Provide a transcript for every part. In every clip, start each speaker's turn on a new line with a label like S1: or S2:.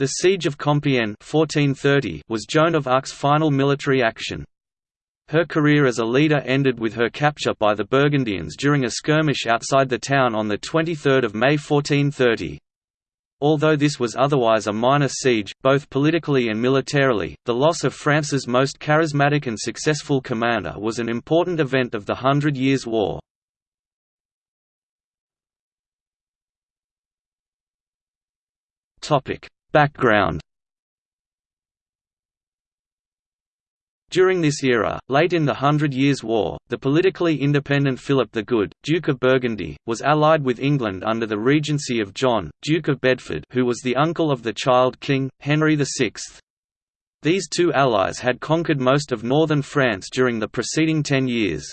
S1: The Siege of Compiègne 1430 was Joan of Arc's final military action. Her career as a leader ended with her capture by the Burgundians during a skirmish outside the town on 23 May 1430. Although this was otherwise a minor siege, both politically and militarily, the loss of France's most charismatic and successful commander was an important event of the Hundred Years' War. Background During this era, late in the Hundred Years' War, the politically independent Philip the Good, Duke of Burgundy, was allied with England under the regency of John, Duke of Bedford who was the uncle of the child king, Henry VI. These two allies had conquered most of northern France during the preceding ten years.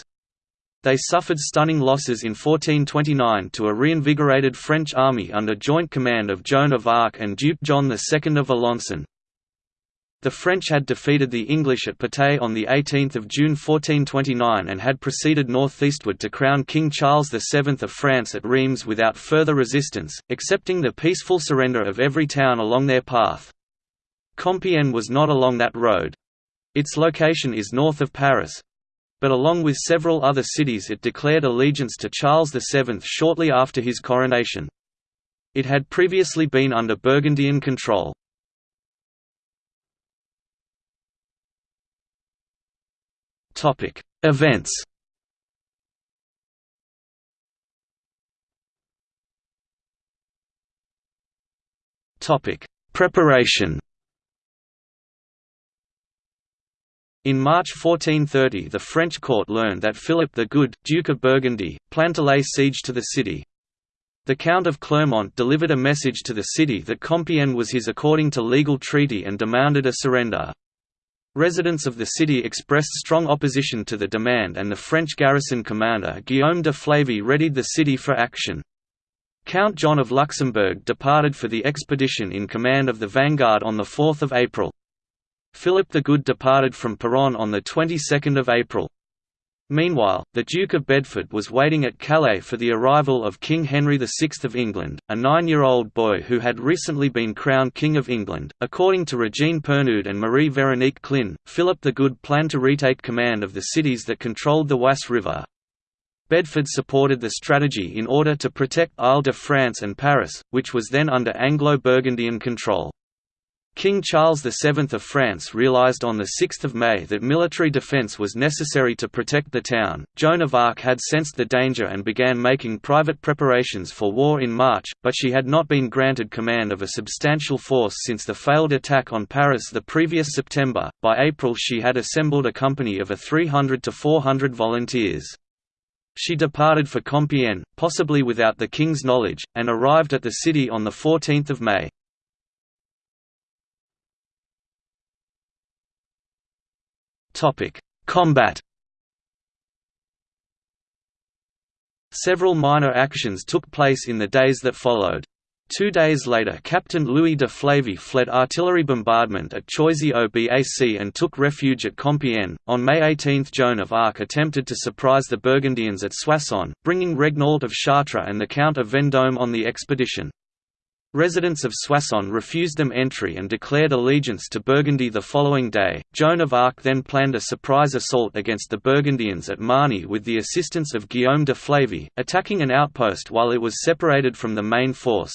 S1: They suffered stunning losses in 1429 to a reinvigorated French army under joint command of Joan of Arc and Duke John II of Alençon. The French had defeated the English at Patay on 18 June 1429 and had proceeded northeastward to crown King Charles VII of France at Reims without further resistance, accepting the peaceful surrender of every town along their path. Compiègne was not along that road. Its location is north of Paris, but along with several other cities it declared allegiance to Charles VII shortly after his coronation. It had previously been under Burgundian control. Events Preparation In March 1430 the French court learned that Philip the Good, Duke of Burgundy, planned to lay siege to the city. The Count of Clermont delivered a message to the city that Compiègne was his according to legal treaty and demanded a surrender. Residents of the city expressed strong opposition to the demand and the French garrison commander Guillaume de Flavy readied the city for action. Count John of Luxembourg departed for the expedition in command of the vanguard on 4 April. Philip the Good departed from Péronne on the 22nd of April. Meanwhile, the Duke of Bedford was waiting at Calais for the arrival of King Henry VI of England, a nine-year-old boy who had recently been crowned King of England. According to Regine Pernoud and Marie Veronique Clin, Philip the Good planned to retake command of the cities that controlled the Oise River. Bedford supported the strategy in order to protect Isle-de-France and Paris, which was then under Anglo-Burgundian control. King Charles VII of France realized on 6 May that military defense was necessary to protect the town. Joan of Arc had sensed the danger and began making private preparations for war in March, but she had not been granted command of a substantial force since the failed attack on Paris the previous September. By April, she had assembled a company of a 300 to 400 volunteers. She departed for Compiègne, possibly without the king's knowledge, and arrived at the city on 14 May. Topic: Combat. Several minor actions took place in the days that followed. Two days later Captain Louis de Flavy fled artillery bombardment at Choisy-au-Bac and took refuge at Compiègne. On May 18 Joan of Arc attempted to surprise the Burgundians at Soissons, bringing Regnault of Chartres and the Count of Vendôme on the expedition. Residents of Soissons refused them entry and declared allegiance to Burgundy the following day. Joan of Arc then planned a surprise assault against the Burgundians at Margny with the assistance of Guillaume de Flavy, attacking an outpost while it was separated from the main force.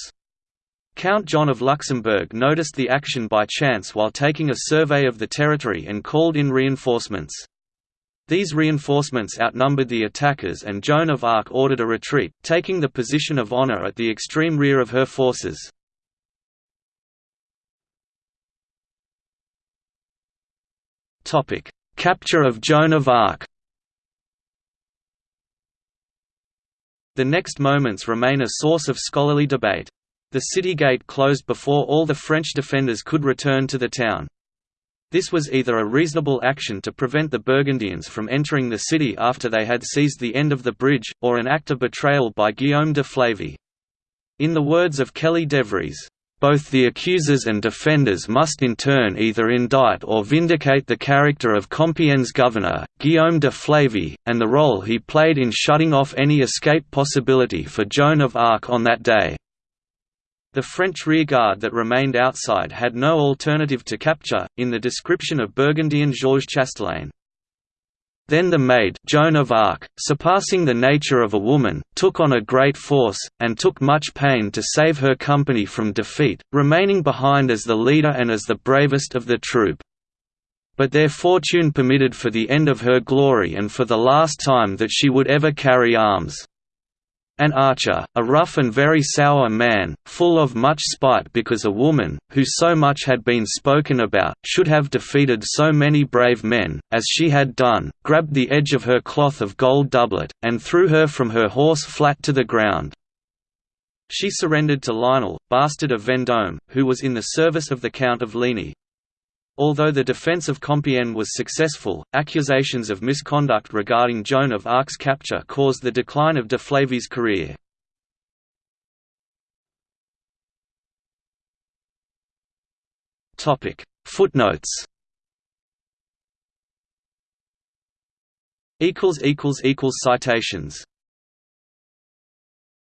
S1: Count John of Luxembourg noticed the action by chance while taking a survey of the territory and called in reinforcements. These reinforcements outnumbered the attackers and Joan of Arc ordered a retreat, taking the position of honour at the extreme rear of her forces. Capture of Joan of Arc The next moments remain a source of scholarly debate. The city gate closed before all the French defenders could return to the town. This was either a reasonable action to prevent the Burgundians from entering the city after they had seized the end of the bridge, or an act of betrayal by Guillaume de Flavy. In the words of Kelly DeVries, both the accusers and defenders must in turn either indict or vindicate the character of Compiègne's governor, Guillaume de Flavy, and the role he played in shutting off any escape possibility for Joan of Arc on that day. The French rearguard that remained outside had no alternative to capture, in the description of Burgundian Georges Chastelain. Then the maid Joan of Arc, surpassing the nature of a woman, took on a great force, and took much pain to save her company from defeat, remaining behind as the leader and as the bravest of the troop. But their fortune permitted for the end of her glory and for the last time that she would ever carry arms. An archer, a rough and very sour man, full of much spite because a woman, who so much had been spoken about, should have defeated so many brave men, as she had done, grabbed the edge of her cloth of gold doublet, and threw her from her horse flat to the ground. She surrendered to Lionel, bastard of Vendôme, who was in the service of the Count of Ligny. Although the defense of Compiègne was successful, accusations of misconduct regarding Joan of Arc's capture caused the decline of de Flavy's career. Footnotes. Citations